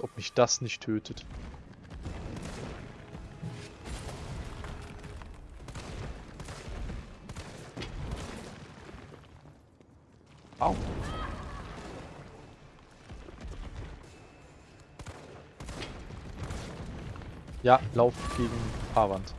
Ob mich das nicht tötet. Au. Ja, lauf gegen Fahrwand.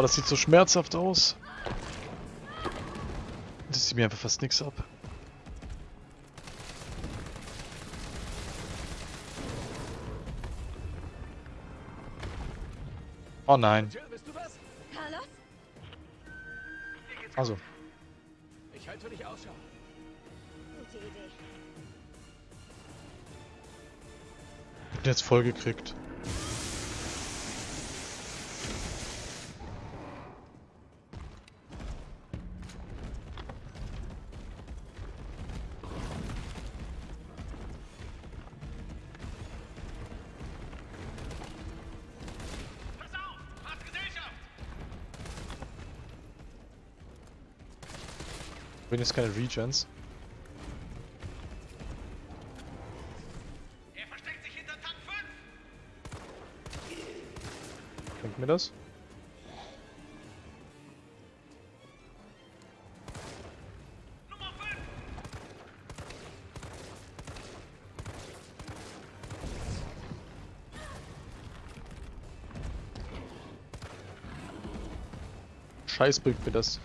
Boah, das sieht so schmerzhaft aus. Das sieht mir einfach fast nichts ab. Oh nein. Carlos? Also, Ich halte dich Ausschau. Gute Idee. bin jetzt voll gekriegt. Jetzt keine Regens. Er versteckt sich hinter Tank 5! Bringt mir das? Nummer 5! Scheiß bringt mir das.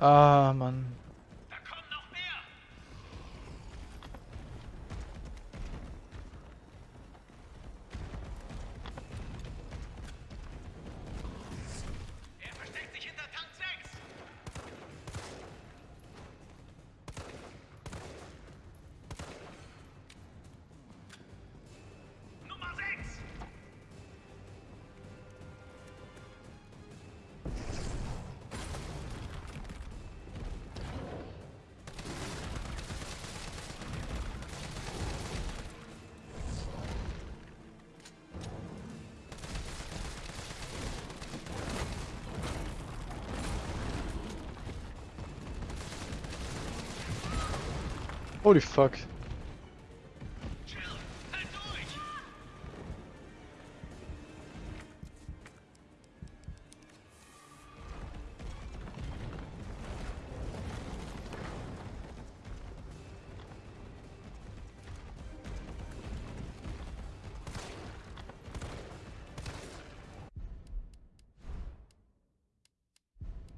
Ah, Mann. Holy fuck.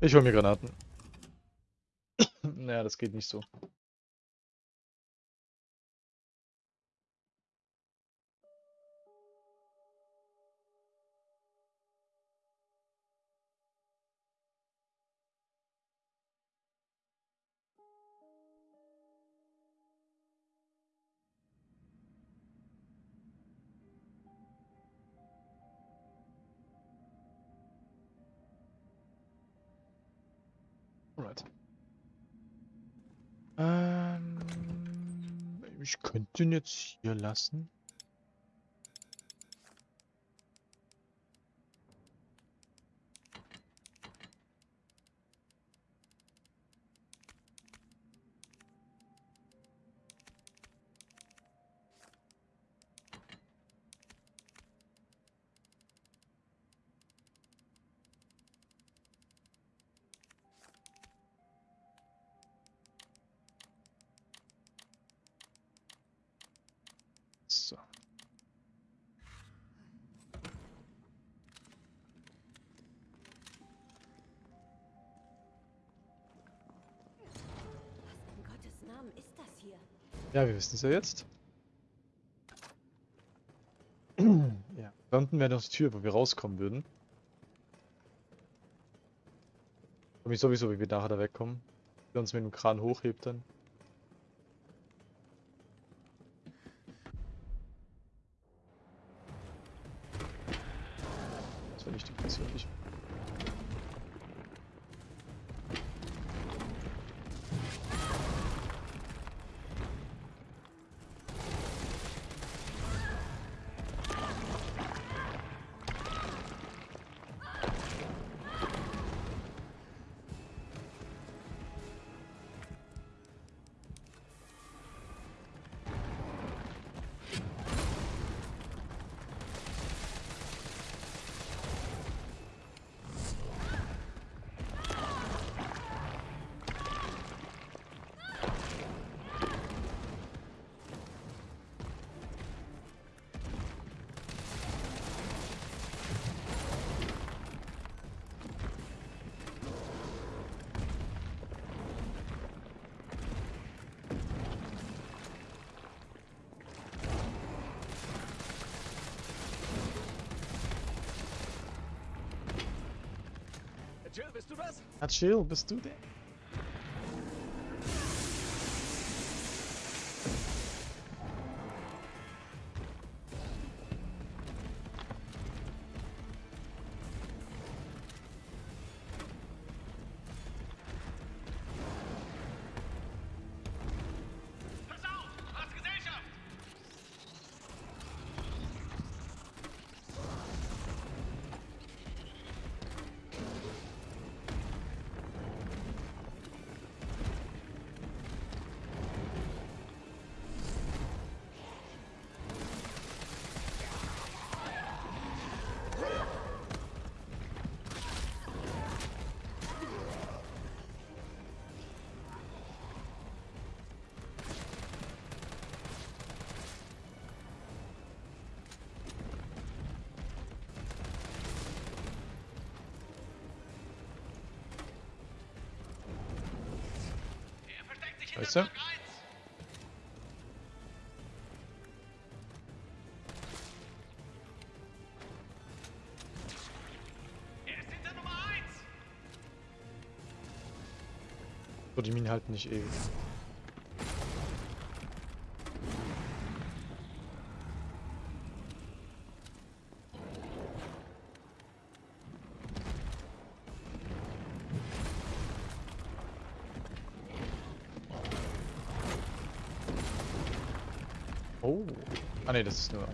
Ich hol mir Granaten. naja, das geht nicht so. Ihn jetzt hier lassen. Ja, wir wissen es ja jetzt. ja, da unten wäre noch die Tür, wo wir rauskommen würden. Ich mich sowieso, wie wir nachher da wegkommen. Der uns mit dem Kran hochhebt dann. Jill, bist du das? Chill, bist du der? Weißt du? Block 1! Ist hinter Nummer 1! So, die Minen halten nicht ewig. Oh. Ah ne, das ist nur.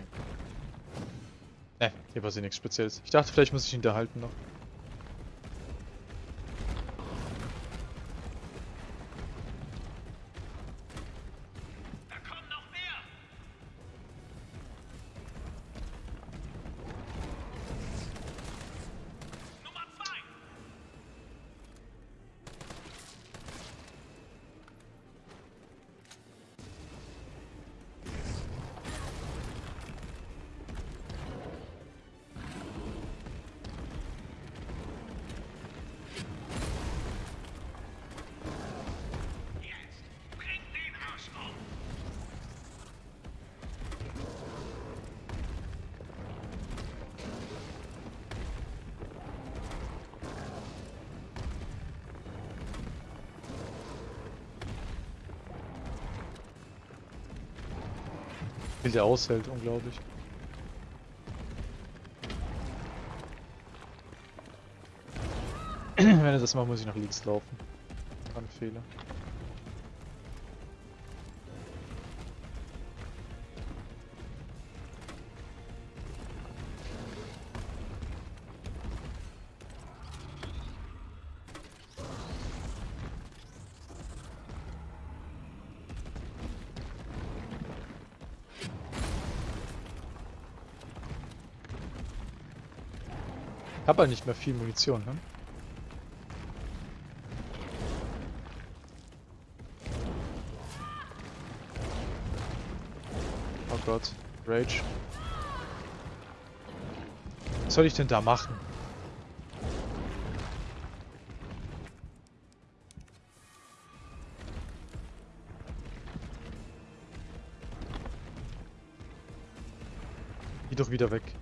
Ne, hier passiert nichts Spezielles. Ich dachte, vielleicht muss ich ihn da halten noch. Der aushält, unglaublich. Wenn er das macht, muss ich nach links laufen. Ein Fehler. habe ja nicht mehr viel Munition, ne? Oh Gott, Rage. Was soll ich denn da machen? Geh doch wieder weg.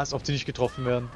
Als ob die nicht getroffen werden.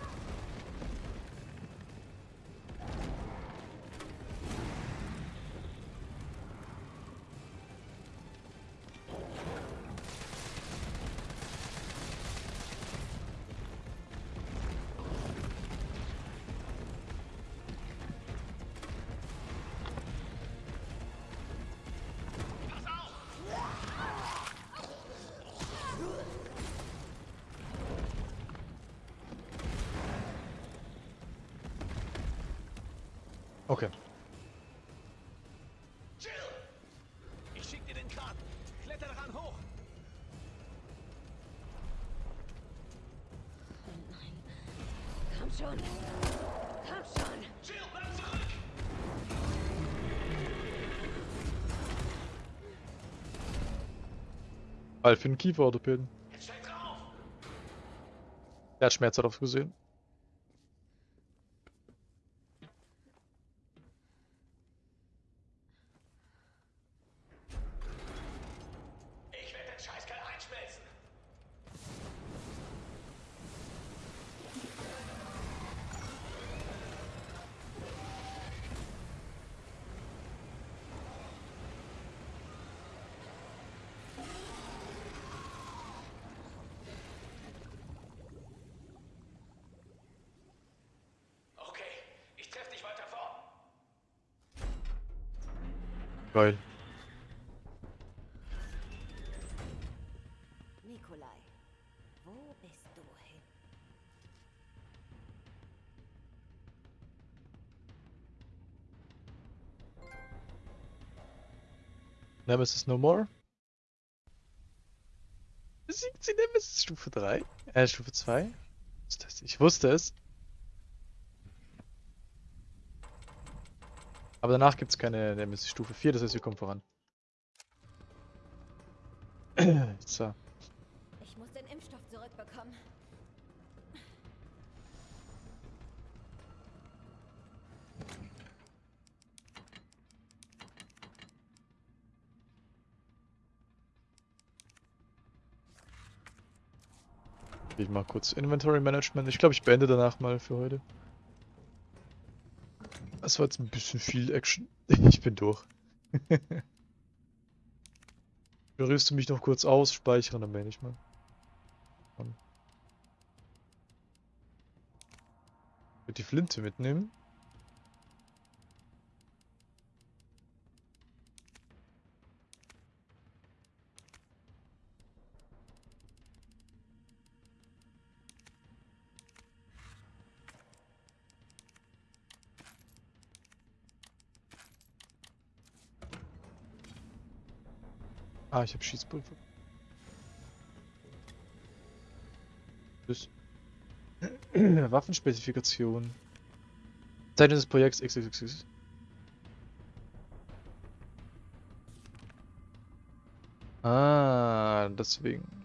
Schon. Komm schon. Jill, bleib zurück! Fall für den Kieferorthopäden. Jetzt steig drauf! Der hat Schmerz darauf gesehen. Nemesis No More. Besiegt sie Nemesis Stufe 3? Äh, Stufe 2? Ist das- Ich wusste es. Aber danach gibt es keine Nemesis Stufe 4, das heißt, wir kommen voran. So. Ich mal kurz Inventory Management. Ich glaube, ich beende danach mal für heute. Das war jetzt ein bisschen viel Action. Ich bin durch. Rührst du mich noch kurz aus, speichern, dann beende ich mal. Würde die Flinte mitnehmen. Ah, ich habe Schießpulver. Tschüss. Waffenspezifikation. Zeitung des Projekts XXX. Ah, deswegen.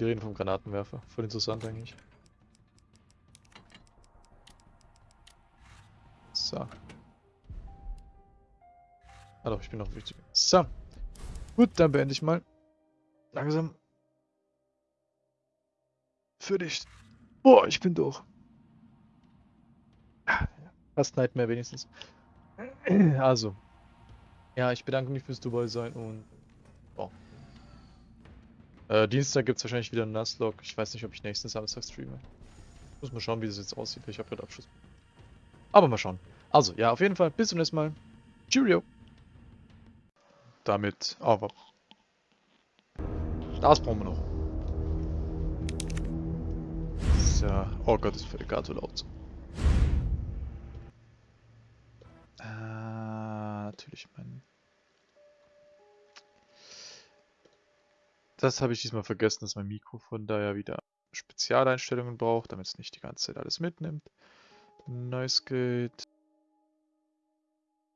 Wir reden vom Granatenwerfer. Voll interessant eigentlich. So. Doch, ich bin noch wichtig. So. Gut, dann beende ich mal. Langsam. Für dich. Boah, ich bin durch. Fast Nightmare wenigstens. Also. Ja, ich bedanke mich fürs dabei sein und. Äh, Dienstag gibt es wahrscheinlich wieder einen Nuzlocke. Ich weiß nicht, ob ich nächsten Samstag streame. Muss mal schauen, wie das jetzt aussieht. Ich habe gerade Abschluss. Aber mal schauen. Also, ja, auf jeden Fall. Bis zum nächsten Mal. Cheerio. Damit, aber. Das brauchen wir noch. ja... Oh Gott, ist für Gato laut. Ah, natürlich mein... Das habe ich diesmal vergessen, dass mein Mikrofon da ja wieder Spezialeinstellungen braucht, damit es nicht die ganze Zeit alles mitnimmt. Noise Gate.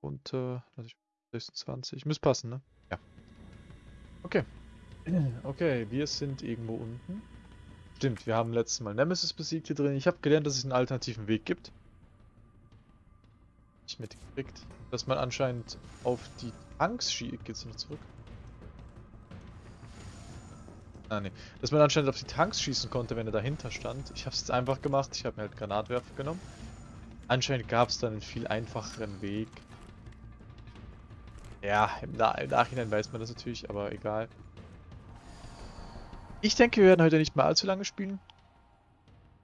Runter. Also 26. Müsste passen, ne? Ja. Okay. Okay, wir sind irgendwo unten. Stimmt, wir haben letztes Mal Nemesis besiegt hier drin. Ich habe gelernt, dass es einen alternativen Weg gibt. Nicht mitgekriegt. Dass man anscheinend auf die Tanks schießt. Geht's noch zurück? Ah, ne. Dass man anscheinend auf die Tanks schießen konnte, wenn er dahinter stand. Ich habe es jetzt einfach gemacht. Ich habe mir halt Granatwerfer genommen. Anscheinend gab es dann einen viel einfacheren Weg. Ja, im, Na im Nachhinein weiß man das natürlich, aber egal. Ich denke, wir werden heute nicht mehr allzu lange spielen.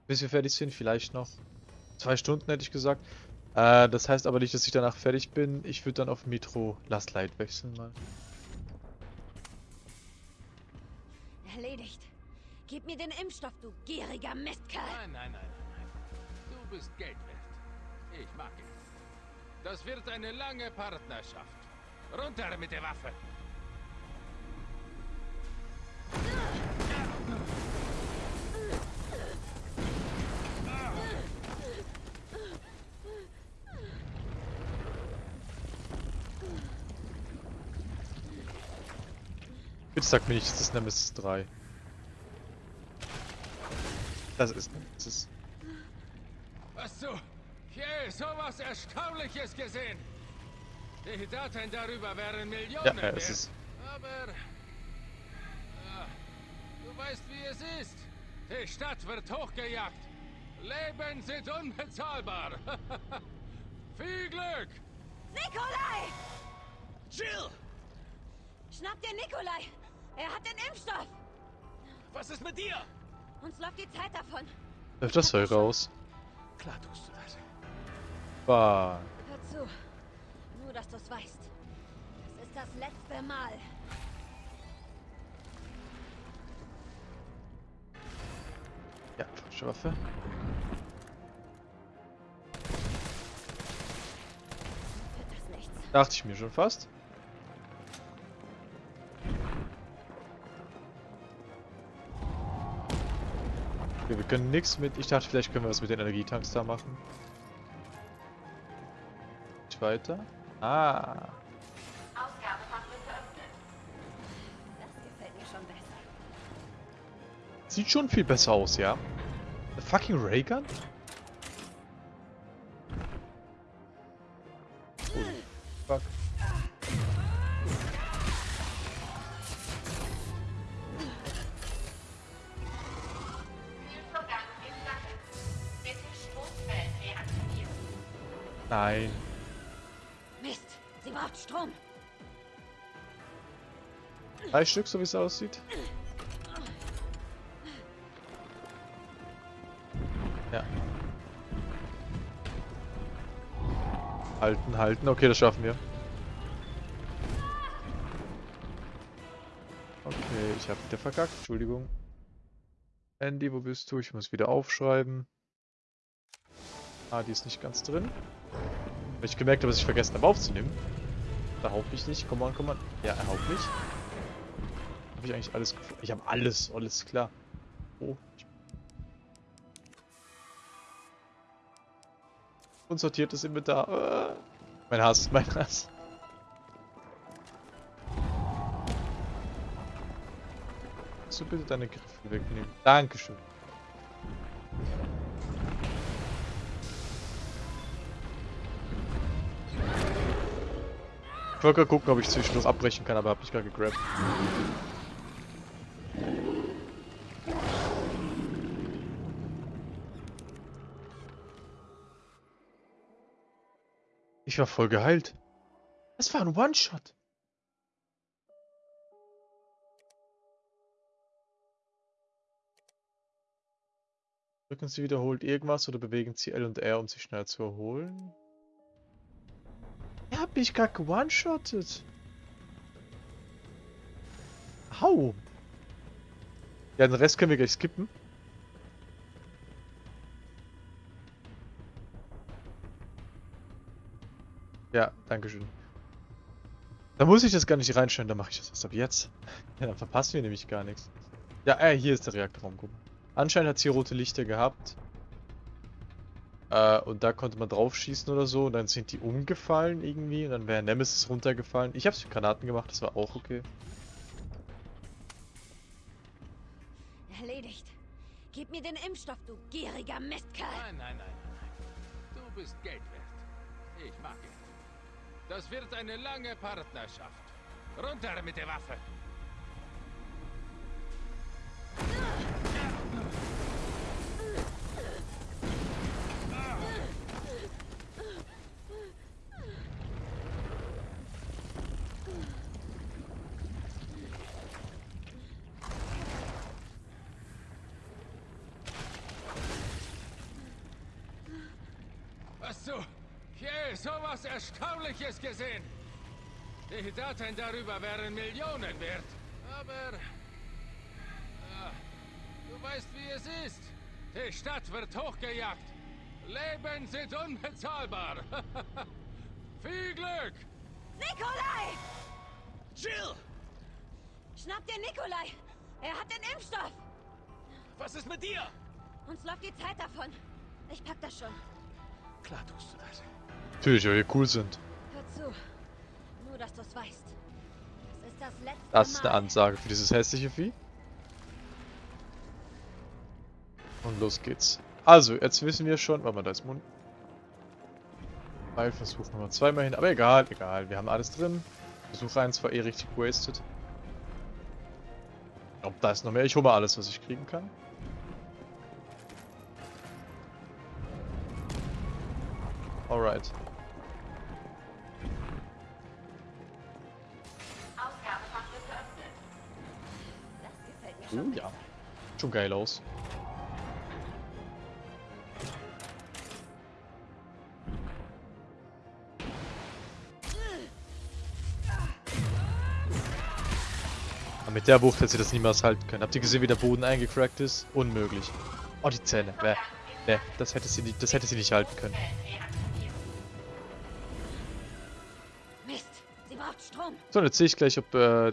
Bis wir fertig sind, vielleicht noch zwei Stunden, hätte ich gesagt. Äh, das heißt aber nicht, dass ich danach fertig bin. Ich würde dann auf Metro Last Light wechseln mal. Erledigt. Gib mir den Impfstoff, du gieriger Mistkerl. Nein, nein, nein, nein, nein. Du bist Geld wert. Ich mag ihn. Das wird eine lange Partnerschaft. Runter mit der Waffe. Bitte sag mir nicht, das ist Nemesis 3. Das ist Nemesis. Hast du je sowas Erstaunliches gesehen? Die Daten darüber wären Millionen Ja, es ist. Aber... Ja, du weißt, wie es ist. Die Stadt wird hochgejagt. Leben sind unbezahlbar. Viel Glück! Nikolai! Jill! Schnapp dir Nikolai! Er hat den Impfstoff! Was ist mit dir? Uns läuft die Zeit davon. Läuft das Zeug raus? Klar tust du das. Bah. Hör zu. Nur, dass du es weißt. Das ist das letzte Mal. Ja, falsche Waffe. Wird das nichts. Dachte ich mir schon fast. Okay, wir können nichts mit... Ich dachte, vielleicht können wir was mit den Energietanks da machen. Nicht weiter. Ah. Schon. Sieht schon viel besser aus, ja. The fucking Raygun? Nein. Mist! Sie braucht Strom! Drei Stück, so wie es aussieht. Ja. Halten, halten. Okay, das schaffen wir. Okay, ich habe wieder verkackt. Entschuldigung. Andy, wo bist du? Ich muss wieder aufschreiben. Ah, die ist nicht ganz drin. Weil ich gemerkt habe, dass ich vergessen habe aufzunehmen. Da haupt mich nicht. Komm on, komm on. Ja, er haupt mich. Habe ich eigentlich alles gefunden? Ich habe alles, alles klar. Oh. Unsortiertes Inventar. Äh. Mein Hass, mein Hass. Kannst du bitte deine Griffe wegnehmen? Dankeschön. Ich wollte gucken, ob ich zwischendurch abbrechen kann, aber habe mich gerade gegrabt. Ich war voll geheilt. Das war ein One-Shot. Drücken Sie wiederholt irgendwas oder bewegen Sie L und R, um sich schnell zu erholen hat mich gerade gewone-shottet. Hau. Ja, den Rest können wir gleich skippen. Ja, danke schön. Da muss ich das gar nicht reinstellen, da mache ich das erst ab jetzt. Ja, dann verpassen wir nämlich gar nichts. Ja, äh, hier ist der Reaktorraum, guck mal. Anscheinend hat es hier rote Lichter gehabt. Äh, und da konnte man drauf schießen oder so. Und dann sind die umgefallen irgendwie. Und dann wäre Nemesis runtergefallen. Ich habe es mit Granaten gemacht, das war auch okay. Erledigt. Gib mir den Impfstoff, du gieriger Mistkerl. Nein, nein, nein, nein, nein. Du bist Geld wert. Ich mag Geld. Das wird eine lange Partnerschaft. Runter mit der Waffe. Je sowas Erstaunliches gesehen? Die Daten darüber wären Millionen wert. Aber... Ja, du weißt, wie es ist. Die Stadt wird hochgejagt. Leben sind unbezahlbar. Viel Glück! Nikolai! Jill! Schnapp dir Nikolai! Er hat den Impfstoff! Was ist mit dir? Uns läuft die Zeit davon. Ich pack das schon. Klar tust du das. Natürlich, weil wir cool sind. Hör zu. Nur, dass du es weißt. Das ist das letzte Das ist eine Mal. Ansage für dieses hässliche Vieh. Und los geht's. Also, jetzt wissen wir schon... Warte mal, da ist Mund. Versuch Nummer zweimal hin. Aber egal, egal. Wir haben alles drin. Versuch 1 war eh richtig wasted. Ob da ist noch mehr. Ich hole mal alles, was ich kriegen kann. Alright. Oh ja. Schon geil aus. Aber mit der Wucht hätte sie das niemals halten können. Habt ihr gesehen, wie der Boden eingecrackt ist? Unmöglich. Oh, die Zähne. Bäh. Bäh. Das hätte sie nicht, das hätte sie nicht halten können. So, jetzt sehe ich gleich, ob äh,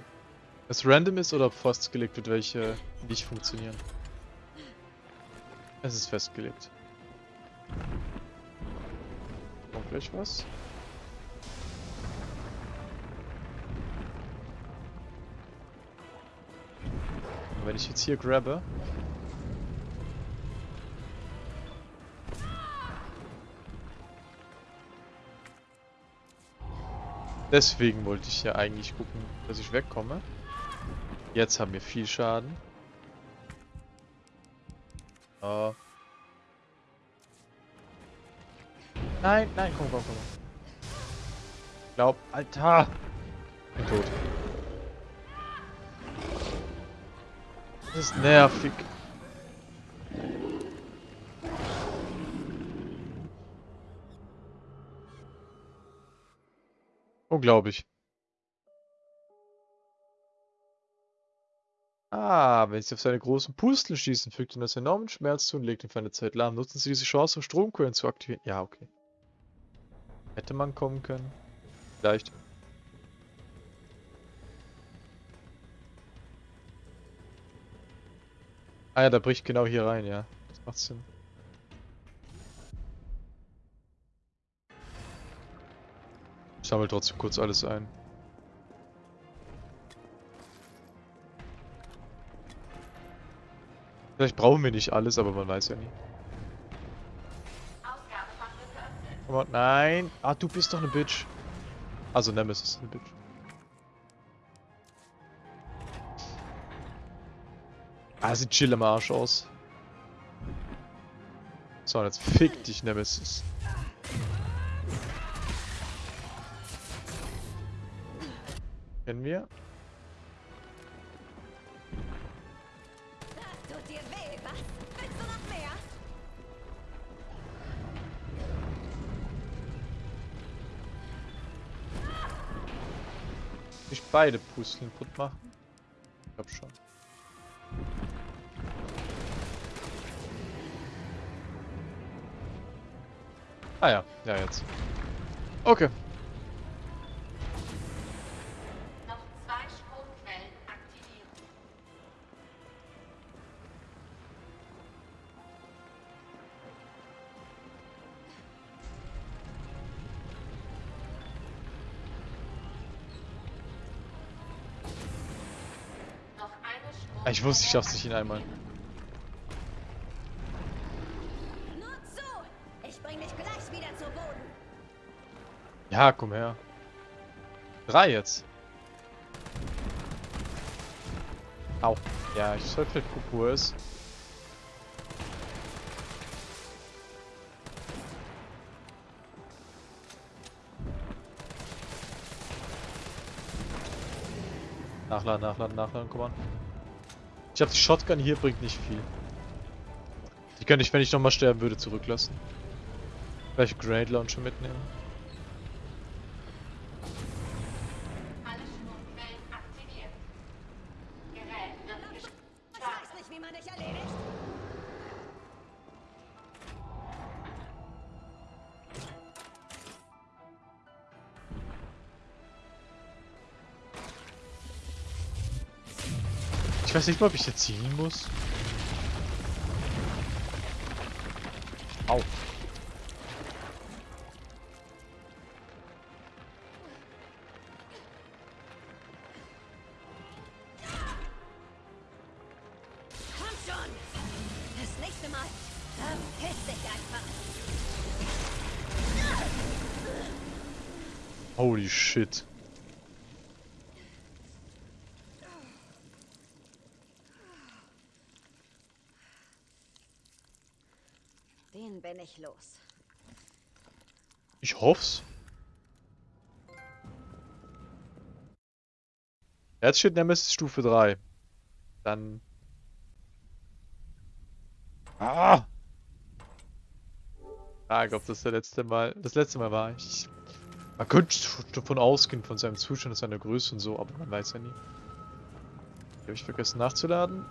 es random ist oder ob festgelegt wird, welche nicht funktionieren. Es ist festgelegt. Kommt gleich was? Wenn ich jetzt hier grabbe. Deswegen wollte ich ja eigentlich gucken, dass ich wegkomme. Jetzt haben wir viel Schaden. Oh. Nein, nein, komm, komm, komm. Glaub, Alter! Bin tot. Das ist nervig. Unglaublich. Ah, wenn Sie auf seine großen Pusteln schießen, fügt ihm das enormen Schmerz zu und legt ihn für eine Zeit lahm. Nutzen Sie diese Chance, um Stromquellen zu aktivieren. Ja, okay. Hätte man kommen können. Vielleicht. Ah ja, da bricht genau hier rein, ja. Das macht Sinn. Ich sammle trotzdem kurz alles ein. Vielleicht brauchen wir nicht alles, aber man weiß ja nie. On, nein! Ah, du bist doch eine Bitch. Also Nemesis ist eine Bitch. Ah, sieht chill am Arsch aus. So, jetzt fick dich, Nemesis. Kennen wir? Das tut dir weh, was? Willst du noch mehr? Ich beide Pusteln kaputt machen? Ich glaub schon. Ah ja, ja jetzt. Okay. Ich wusste, ich schaff's nicht in einmal. Ja, komm her. Drei jetzt. Au. Ja, ich sollte vielleicht er ist. Nachladen, nachladen, nachladen, komm an. Ich glaube, die Shotgun hier bringt nicht viel. Die könnte ich, wenn ich nochmal sterben würde, zurücklassen. Vielleicht Grenade Launcher mitnehmen. Ich weiß nicht ob ich jetzt ziehen muss. Au. Komm schon! Das nächste Mal verpiss dich einfach. Holy shit. Den bin ich los. Ich hoff's. Jetzt steht Nemesis Stufe 3. Dann. Ah! Ah, ich glaube, das ist der letzte Mal. Das letzte Mal war ich. Man könnte davon ausgehen, von seinem Zustand, seiner Größe und so, aber man weiß ja nie. Habe ich vergessen nachzuladen?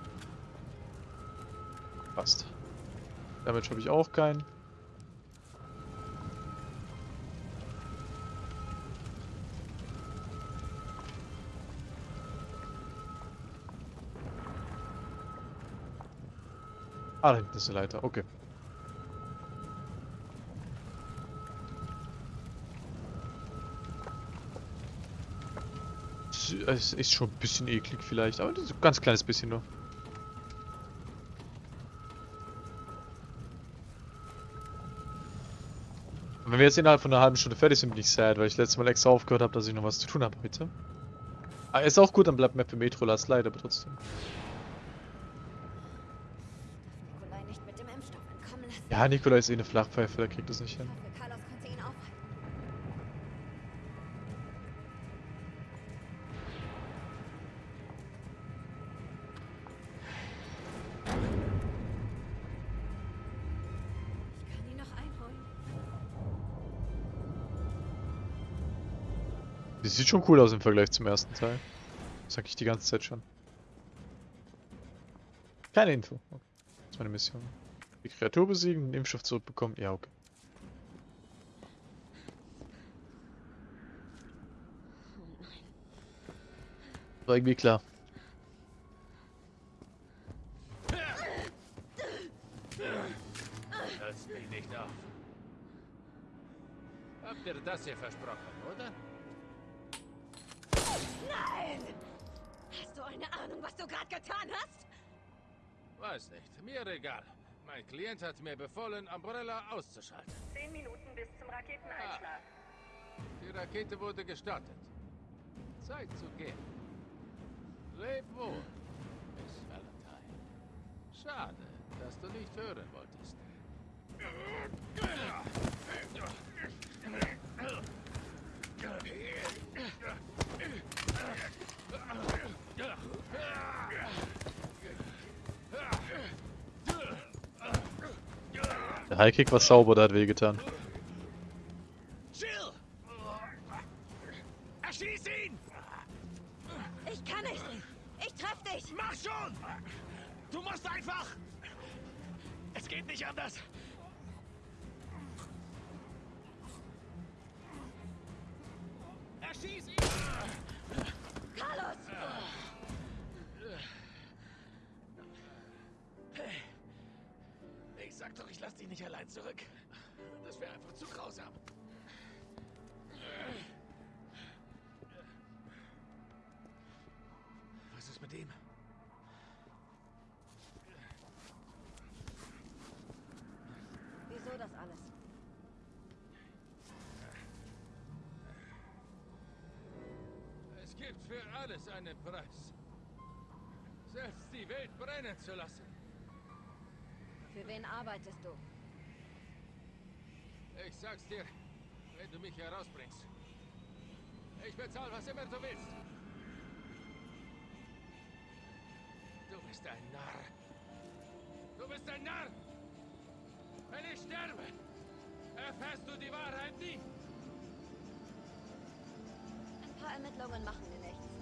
Passt. Damage habe ich auch keinen. Ah, da hinten ist eine Leiter. Okay. Es- ist schon ein bisschen eklig vielleicht, aber ein ganz kleines bisschen nur. Und wenn wir jetzt innerhalb von einer halben Stunde fertig sind, bin ich sad, weil ich letztes Mal extra aufgehört habe, dass ich noch was zu tun habe heute. Ah, ist auch gut, dann bleibt mehr für Metro Last Light, aber trotzdem. Nikolai nicht mit dem Impfstoff entkommen lassen. Ja, Nikolai ist eh eine Flachpfeife, der kriegt das nicht hin. Die sieht schon cool aus im Vergleich zum ersten Teil. Sag ich die ganze Zeit schon. Keine Info. Okay. Das ist meine Mission. Die Kreatur besiegen, den Impfstoff zurückbekommen. Ja, okay. War irgendwie klar. Hörst mich nicht auf. Habt ihr das hier versprochen, oder? Nein! Hast du eine Ahnung, was du gerade getan hast? Weiß nicht, mir egal. Mein Klient hat mir befohlen, Umbrella auszuschalten. Zehn Minuten bis zum Raketeneinschlag. Die Rakete wurde gestartet. Zeit zu gehen. Leb wohl, Miss Valentine. Schade, dass du nicht hören wolltest. Der Highkick war sauber, der hat wehgetan. Jill! Erschieß ihn! Ich kann nicht! Ich treff dich! Mach schon! Du musst einfach! Es geht nicht anders! Erschieß ihn! Carlos! doch, ich lasse dich nicht allein zurück. Das wäre einfach zu grausam. Was ist mit dem? Wieso das alles? Es gibt für alles einen Preis. Selbst die Welt brennen zu lassen. Wen arbeitest du? Ich sag's dir, wenn du mich herausbringst. Ich bezahle, was immer du willst. Du bist ein Narr. Du bist ein Narr. Wenn ich sterbe, erfährst du die Wahrheit nie. Ein paar Ermittlungen machen mir nichts.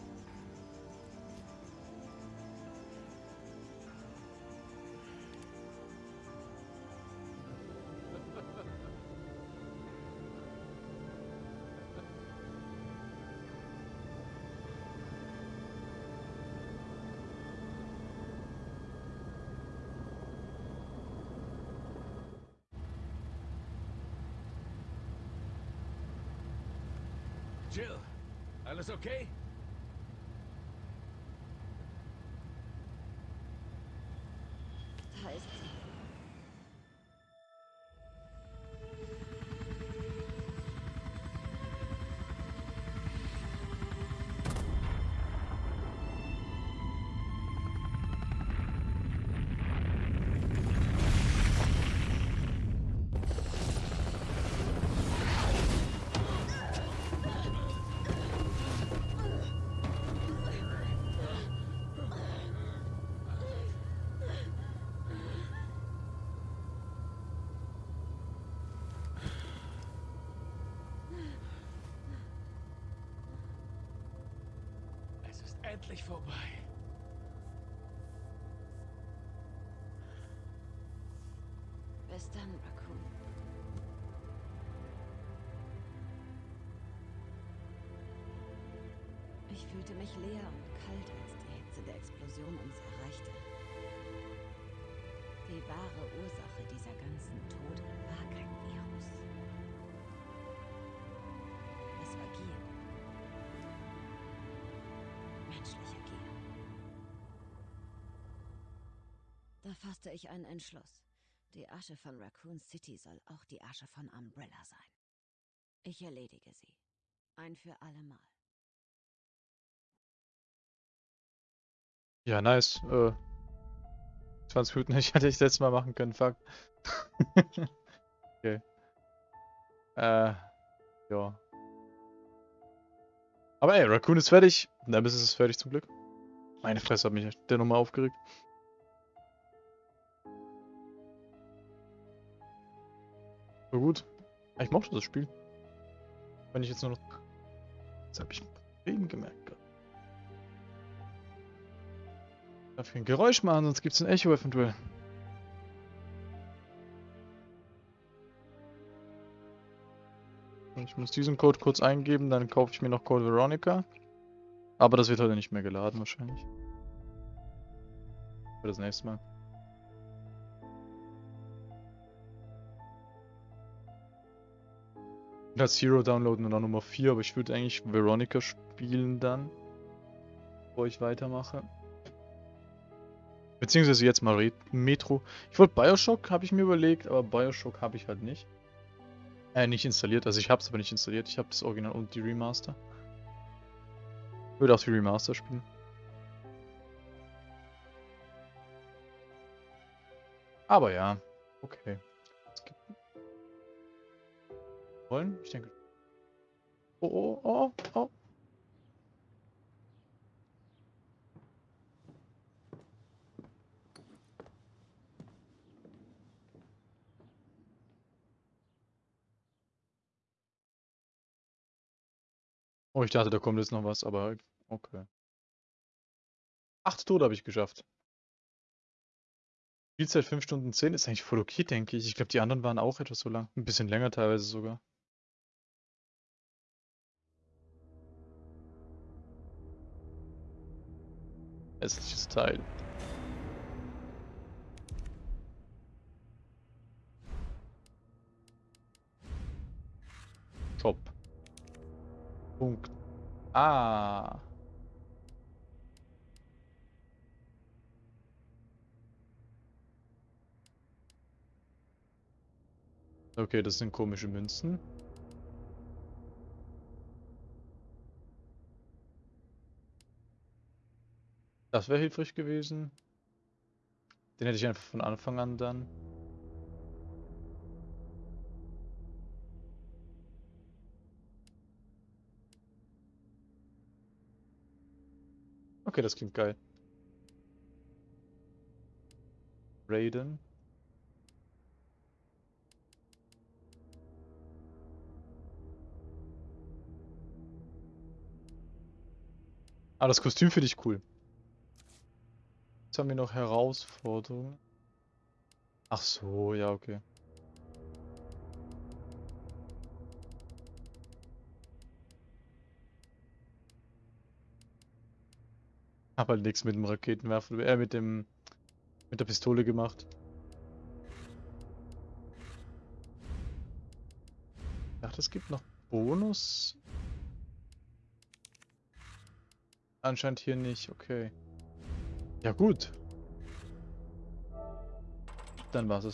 Jill, alles okay? Ist endlich vorbei. Bis dann, Raccoon. Ich fühlte mich leer und kalt, als die Hitze der Explosion uns erreichte. Die wahre Ursache dieser ganzen Tode fasste ich einen Entschluss. Die Asche von Raccoon City soll auch die Asche von Umbrella sein. Ich erledige sie. Ein für alle Mal. Ja, nice. Äh, 20 Minuten hätte ich letztes Mal machen können, fuck. okay. Äh, ja. Aber ey, Raccoon ist fertig. Nemesis ist fertig zum Glück. Meine Fresse hat mich der Nummer aufgeregt. So gut. Ja, Ich mochte das Spiel. Wenn ich jetzt nur noch... Jetzt habe ich ein Problem gemerkt. Darf ich ein Geräusch machen, sonst gibt es ein Echo eventuell. Ich muss diesen Code kurz eingeben, dann kaufe ich mir noch Code Veronica. Aber das wird heute nicht mehr geladen wahrscheinlich. Für das nächste Mal. Das Zero downloaden und dann Nummer 4, aber ich würde eigentlich Veronica spielen dann. Bevor ich weitermache. Beziehungsweise jetzt mal Re Metro. Ich wollte Bioshock, habe ich mir überlegt, aber Bioshock habe ich halt nicht. Äh, nicht installiert. Also ich habe es aber nicht installiert. Ich habe das Original und die Remaster. Ich würde auch die Remaster spielen. Aber ja, okay. Wollen? Ich denke. Oh, oh, oh, oh. Oh, ich dachte, da kommt jetzt noch was, aber okay. Acht Tode habe ich geschafft. Spielzeit 5 Stunden 10 ist eigentlich voll okay, denke ich. Ich glaube, die anderen waren auch etwas so lang. Ein bisschen länger teilweise sogar. Hässliches Teil. Shop. Punkt. Ah. Okay, das sind komische Münzen. Das wäre hilfreich gewesen. Den hätte ich einfach von Anfang an dann. Okay, das klingt geil. Raiden. Ah, das Kostüm finde ich cool. Jetzt haben wir noch Herausforderungen. Ach so, ja, okay. Hab halt nichts mit dem Raketenwerfer, äh, mit dem, mit der Pistole gemacht. Dachte, es gibt noch Bonus. Anscheinend hier nicht, okay. Ja gut. Dann war's es.